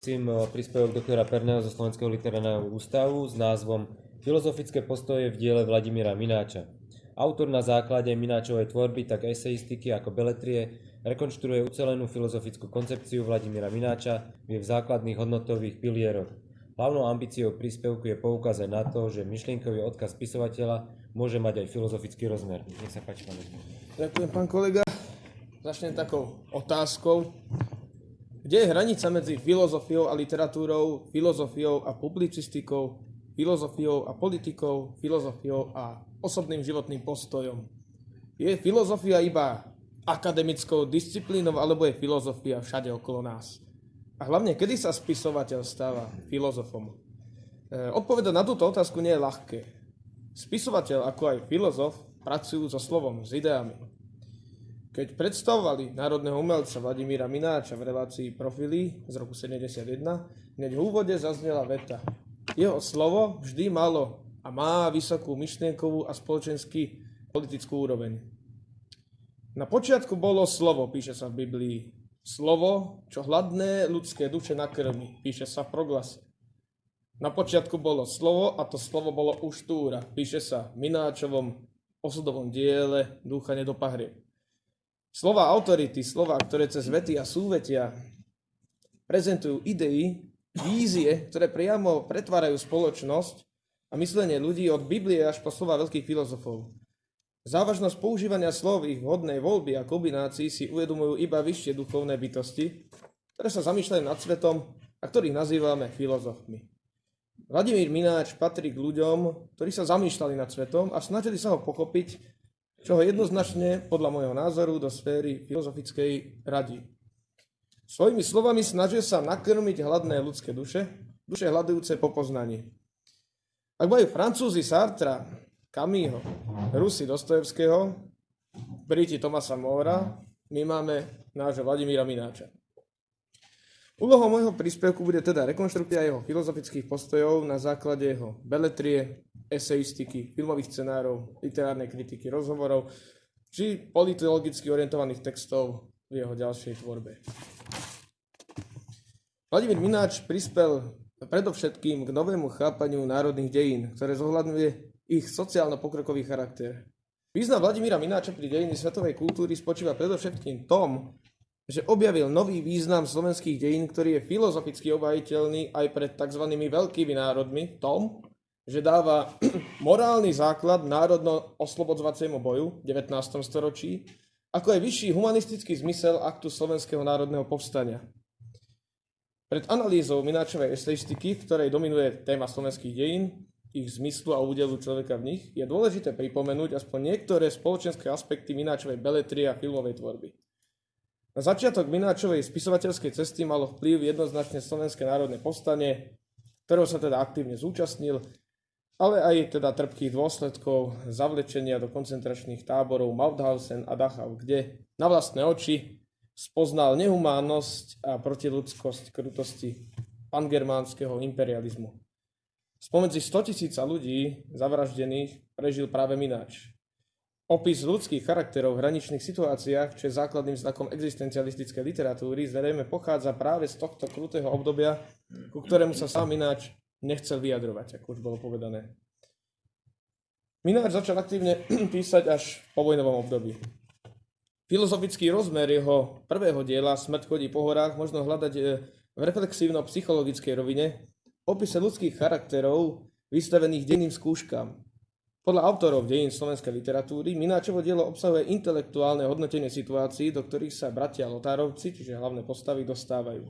Cím príspevok doktora Perného zo Slovenského literárneho ústavu s názvom Filozofické postoje v diele Vladimíra Mináča. Autor na základe Mináčovej tvorby, tak eseistiky ako beletrie, rekonštruuje ucelenú filozofickú koncepciu Vladimíra Mináča v jej základných hodnotových pilieroch. Hlavnou ambíciou príspevku je poukázať na to, že myšlienkový odkaz spisovateľa môže mať aj filozofický rozmer. Nech sa páči, pán Ďakujem, pán kolega. Začnem takou otázkou. Kde je hranica medzi filozofiou a literatúrou, filozofiou a publicistikou, filozofiou a politikou, filozofiou a osobným životným postojom? Je filozofia iba akademickou disciplínou, alebo je filozofia všade okolo nás? A hlavne, kedy sa spisovateľ stáva filozofom? E, odpovedať na túto otázku nie je ľahké. Spisovateľ, ako aj filozof, pracujú so slovom, s ideami. Keď predstavovali národného umelca Vladimíra Mináča v relácii Profily z roku 71, hneď v úvode zaznela veta. Jeho slovo vždy malo a má vysokú myšlienkovú a spoločenský politickú úroveň. Na počiatku bolo slovo, píše sa v Biblii. Slovo, čo hladné ľudské duše nakrmi, píše sa v proglase. Na počiatku bolo slovo a to slovo bolo uštúra, píše sa v Mináčovom osudovom diele Ducha nedopahrie. Slova autority, slova, ktoré cez vety a súvetia prezentujú idei, vízie, ktoré priamo pretvárajú spoločnosť a myslenie ľudí od Biblie až po slova veľkých filozofov. Závažnosť používania slov ich vhodnej voľby a kombinácií si uvedomujú iba vyššie duchovné bytosti, ktoré sa zamýšľajú nad svetom a ktorých nazývame filozofmi. Vladimír Mináč patrí k ľuďom, ktorí sa zamýšľali nad svetom a snažili sa ho pochopiť čo ho jednoznačne, podľa môjho názoru, do sféry filozofickej radí. Svojimi slovami snažia sa nakrmiť hladné ľudské duše, duše hľadujúce po poznaní. Ak majú Francúzi Sartra, Camilleho, Rusi Dostojevského, Briti Tomasa Mora, my máme nášho Vladimíra Mináča. Úlohou môjho príspevku bude teda rekonštrukcia jeho filozofických postojov na základe jeho beletrie, eseistiky, filmových scenárov, literárnej kritiky, rozhovorov či politologicky orientovaných textov v jeho ďalšej tvorbe. Vladimír Mináč prispel predovšetkým k novému chápaniu národných dejín, ktoré zohľadňuje ich sociálno-pokrokový charakter. Význam Vladimíra Mináča pri dejiny svetovej kultúry spočíva predovšetkým tom, že objavil nový význam slovenských dejín, ktorý je filozoficky obajiteľný aj pred tzv. veľkými národmi, tom, že dáva morálny základ národno-oslobodzovaciemu boju v 19. storočí, ako aj vyšší humanistický zmysel aktu Slovenského národného povstania. Pred analýzou Mináčovej eseistiky, v ktorej dominuje téma slovenských dejín, ich zmyslu a údelu človeka v nich, je dôležité pripomenúť aspoň niektoré spoločenské aspekty Mináčovej beletrie a filmovej tvorby. Na začiatok Mináčovej spisovateľskej cesty malo vplyv jednoznačne Slovenské národné povstanie, ktorého sa teda aktívne zúčastnil, ale aj teda trpkých dôsledkov zavlečenia do koncentračných táborov Mauthausen a Dachau, kde na vlastné oči spoznal nehumánnosť a protiludskosť krutosti pangermánskeho imperializmu. Spomedzi 100 tisíca ľudí zavraždených prežil práve Mináč. Opis ľudských charakterov v hraničných situáciách, čo je základným znakom existencialistickej literatúry, zrejme pochádza práve z tohto krutého obdobia, ku ktorému sa sám Mináč nechcel vyjadrovať, ako už bolo povedané. Mináč začal aktívne písať až po vojnovom období. Filozofický rozmer jeho prvého diela Smrť chodí po horách možno hľadať e, v reflexívno-psychologickej rovine opise ľudských charakterov vystavených denným skúškam, podľa autorov dejín slovenskej literatúry Mináčovo dielo obsahuje intelektuálne hodnotenie situácií, do ktorých sa bratia Lotárovci, čiže hlavné postavy, dostávajú.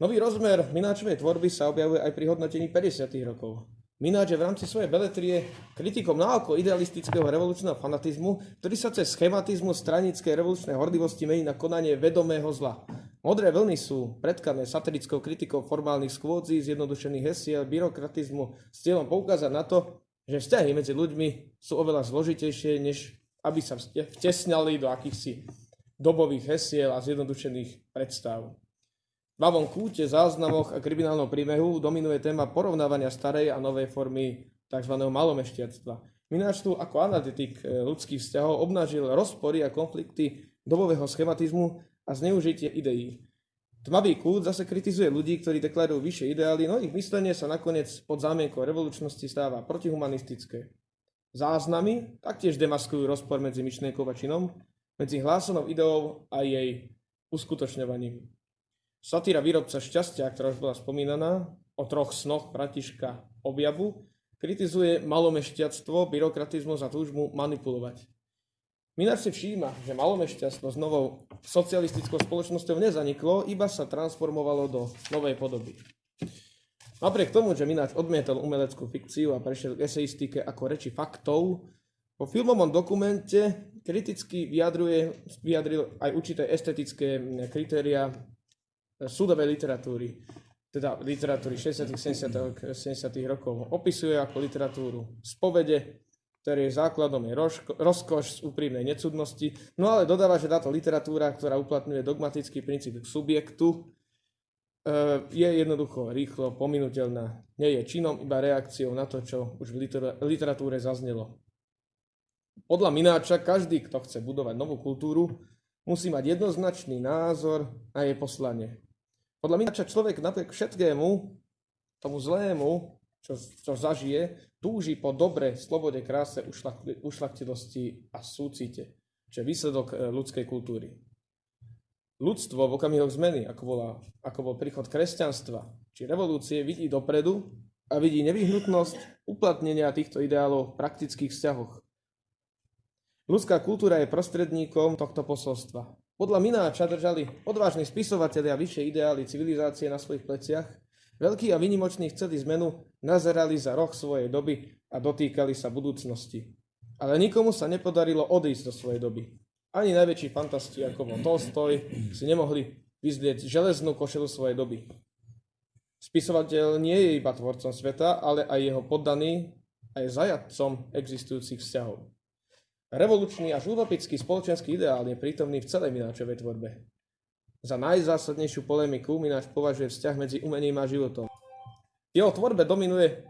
Nový rozmer Mináčovej tvorby sa objavuje aj pri hodnotení 50. rokov. Mináč je v rámci svojej beletrie kritikom naoko idealistického revolučného fanatizmu, ktorý sa cez schematizmu stranickej revolučnej hordivosti mení na konanie vedomého zla. Modré vlny sú predkané satirickou kritikou formálnych skôdzí, zjednodušených hesiel, byrokratizmu s cieľom poukázať na to, že vzťahy medzi ľuďmi sú oveľa zložitejšie, než aby sa vtesňali do akýchsi dobových hesiel a zjednodušených predstav. V Bavom kúte, záznamoch a kriminálnom príbehu dominuje téma porovnávania starej a novej formy tzv. malomešťactva. Mináč tu ako analytik e, ľudských vzťahov obnažil rozpory a konflikty dobového schematizmu a zneužitie ideí. Tmavý kút zase kritizuje ľudí, ktorí deklarujú vyššie ideály, no ich myslenie sa nakoniec pod zámienkou revolučnosti stáva protihumanistické. Záznamy taktiež demaskujú rozpor medzi myšlienkou a činom, medzi hlásanou ideou a jej uskutočňovaním. Satíra výrobca šťastia, ktorá už bola spomínaná, o troch snoch Pratiška objavu, kritizuje malomešťactvo, byrokratizmus a túžbu manipulovať. Mináč si všíma, že malomešťactvo s novou socialistickou spoločnosťou nezaniklo, iba sa transformovalo do novej podoby. Napriek tomu, že Mináč odmietol umeleckú fikciu a prešiel k eseistike ako reči faktov, po filmovom dokumente kriticky vyjadruje, vyjadril aj určité estetické kritéria súdovej literatúry, teda literatúry 60. 70. 70. rokov. Opisuje ako literatúru spovede, ktorý je základom je rozkoš z úprimnej necudnosti, no ale dodáva, že táto literatúra, ktorá uplatňuje dogmatický princíp subjektu, e, je jednoducho rýchlo pominutelná. Nie je činom, iba reakciou na to, čo už v literatúre zaznelo. Podľa Mináča každý, kto chce budovať novú kultúru, musí mať jednoznačný názor na jej poslanie. Podľa Mináča človek napriek všetkému, tomu zlému, čo, čo zažije, túži po dobre, slobode, kráse, ušlachtilosti a súcite, čo je výsledok e, ľudskej kultúry. Ľudstvo v okamihoch zmeny, ako, bola, ako bol príchod kresťanstva či revolúcie, vidí dopredu a vidí nevyhnutnosť uplatnenia týchto ideálov v praktických vzťahoch. Ľudská kultúra je prostredníkom tohto posolstva. Podľa Mináča držali odvážni spisovatelia vyššie ideály civilizácie na svojich pleciach, veľkí a vynimoční chceli zmenu, nazerali za roh svojej doby a dotýkali sa budúcnosti. Ale nikomu sa nepodarilo odísť do svojej doby. Ani najväčší fantasti ako bol Tolstoj si nemohli vyzlieť železnú košelu svojej doby. Spisovateľ nie je iba tvorcom sveta, ale aj jeho poddaný a je zajadcom existujúcich vzťahov. Revolučný až utopický spoločenský ideál je prítomný v celej Mináčovej tvorbe. Za najzásadnejšiu polemiku Mináč považuje vzťah medzi umením a životom. V jeho tvorbe dominuje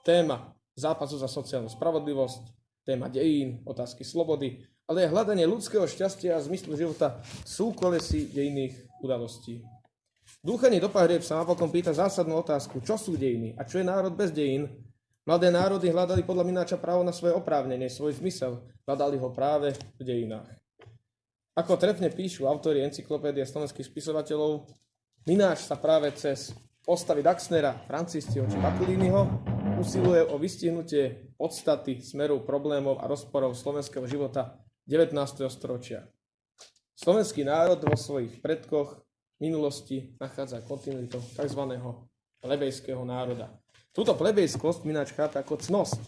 téma zápasu za sociálnu spravodlivosť, téma dejín, otázky slobody, ale aj hľadanie ľudského šťastia a zmyslu života sú kolesy dejných udalostí. Dúchanie do pahrieb sa napokon pýta zásadnú otázku, čo sú dejiny a čo je národ bez dejín, Mladé národy hľadali podľa Mináča právo na svoje oprávnenie, svoj zmysel. Hľadali ho práve v dejinách. Ako trefne píšu autori encyklopédia slovenských spisovateľov, Mináč sa práve cez postavy Daxnera, Franciscio či Bakulínyho usiluje o vystihnutie podstaty smerov problémov a rozporov slovenského života 19. storočia. Slovenský národ vo svojich predkoch minulosti nachádza kontinuitu tzv. lebejského národa. Túto plebejskosť Mináč chápe ako cnosť,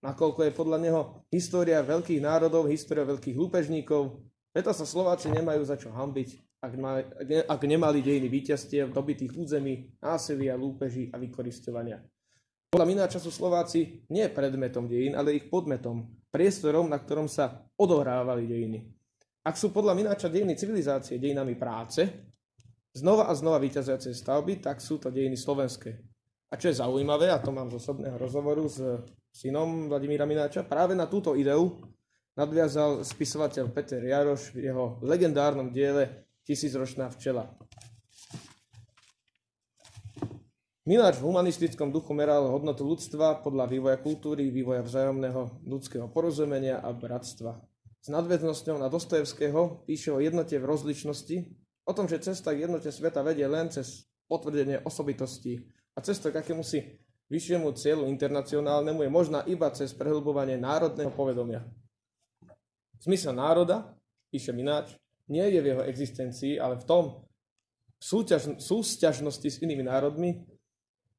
nakoľko je podľa neho história veľkých národov, história veľkých lúpežníkov, preto sa Slováci nemajú za čo hambiť, ak, ma, ak nemali dejiny víťazstiev, dobitých území, násilia, lúpeží a vykoristovania. Podľa Mináča sú Slováci nie predmetom dejín, ale ich podmetom, priestorom, na ktorom sa odohrávali dejiny. Ak sú podľa Mináča dejiny civilizácie dejinami práce, znova a znova vyťazujúce stavby, tak sú to dejiny slovenské. A čo je zaujímavé, a to mám z osobného rozhovoru s synom Vladimíra Mináča, práve na túto ideu nadviazal spisovateľ Peter Jaroš v jeho legendárnom diele Tisícročná včela. Mináč v humanistickom duchu meral hodnotu ľudstva podľa vývoja kultúry, vývoja vzájomného ľudského porozumenia a bratstva. S nadväznosťou na Dostojevského píše o jednote v rozličnosti, o tom, že cesta k jednote sveta vedie len cez potvrdenie osobitosti a cesta k akémusi vyššiemu cieľu internacionálnemu je možná iba cez prehlbovanie národného povedomia. Zmysel národa, píše Mináč, nie je v jeho existencii, ale v tom súťaž, súťažnosti s inými národmi,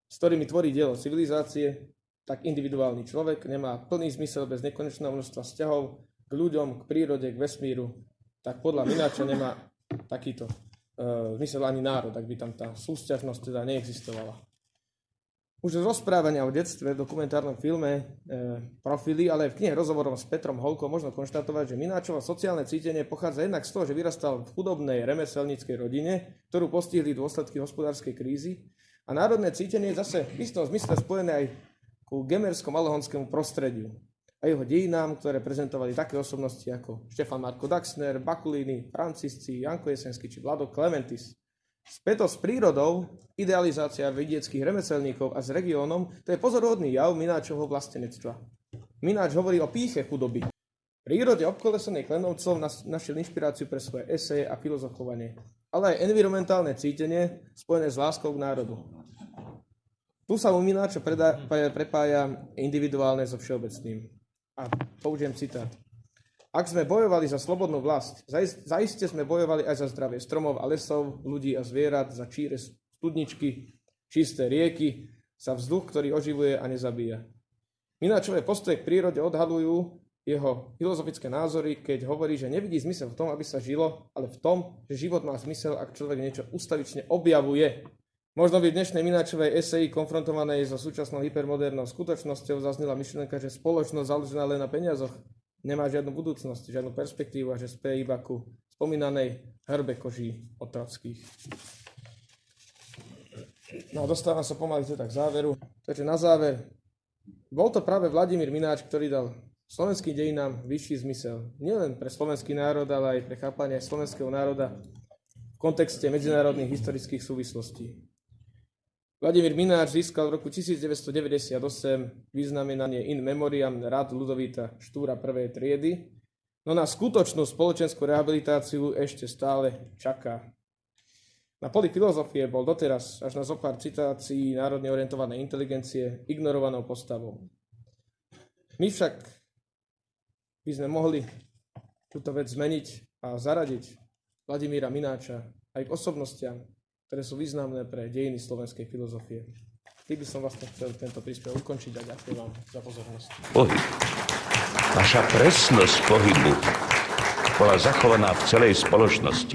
s ktorými tvorí dielo civilizácie, tak individuálny človek nemá plný zmysel bez nekonečného množstva vzťahov k ľuďom, k prírode, k vesmíru, tak podľa Mináča nemá takýto uh, zmysel ani národ, ak by tam tá súťažnosť teda neexistovala. Už z rozprávania o detstve v dokumentárnom filme e, Profily, ale aj v knihe rozhovorom s Petrom Holkom možno konštatovať, že Mináčovo sociálne cítenie pochádza jednak z toho, že vyrastal v chudobnej remeselníckej rodine, ktorú postihli dôsledky hospodárskej krízy. A národné cítenie je zase v istom zmysle spojené aj ku gemerskom-alohonskému prostrediu a jeho dejinám, ktoré prezentovali také osobnosti ako Štefan Marko Daxner, Bakulini, Francisci, Janko Jesenský či Vlado Clementis. Späto s prírodou, idealizácia vidieckých remeselníkov a s regiónom, to je pozorodný jav Mináčovho vlastenectva. Mináč hovorí o píche chudoby. V prírode obkolesenej Klenovcov našiel inšpiráciu pre svoje eseje a filozofovanie, ale aj environmentálne cítenie spojené s láskou k národu. Tu sa u Mináča prepája individuálne so všeobecným. A použijem citát. Ak sme bojovali za slobodnú vlast, zaist- zaiste sme bojovali aj za zdravie stromov a lesov, ľudí a zvierat, za číre studničky, čisté rieky, za vzduch, ktorý oživuje a nezabíja. Mináčové postoje k prírode odhalujú jeho filozofické názory, keď hovorí, že nevidí zmysel v tom, aby sa žilo, ale v tom, že život má zmysel, ak človek niečo ustavične objavuje. Možno by v dnešnej Mináčovej eseji konfrontovanej so súčasnou hypermodernou skutočnosťou zaznela myšlienka, že spoločnosť založená len na peniazoch nemá žiadnu budúcnosť, žiadnu perspektívu a že spie iba ku spomínanej hrbe koží otravských. No a dostávam sa pomaly teda k záveru. Takže na záver, bol to práve Vladimír Mináč, ktorý dal slovenským dejinám vyšší zmysel. Nielen pre slovenský národ, ale aj pre chápanie slovenského národa v kontexte medzinárodných historických súvislostí. Vladimír Mináč získal v roku 1998 vyznamenanie in memoriam Rad Ludovíta Štúra prvej triedy, no na skutočnú spoločenskú rehabilitáciu ešte stále čaká. Na poli filozofie bol doteraz až na zopár citácií národne orientovanej inteligencie ignorovanou postavou. My však by sme mohli túto vec zmeniť a zaradiť Vladimíra Mináča aj k osobnostiam, ktoré sú významné pre dejiny slovenskej filozofie. Tým by som vlastne chcel tento príspevok ukončiť a ďakujem vám za pozornosť. Pohyb. Naša presnosť pohybu bola zachovaná v celej spoločnosti.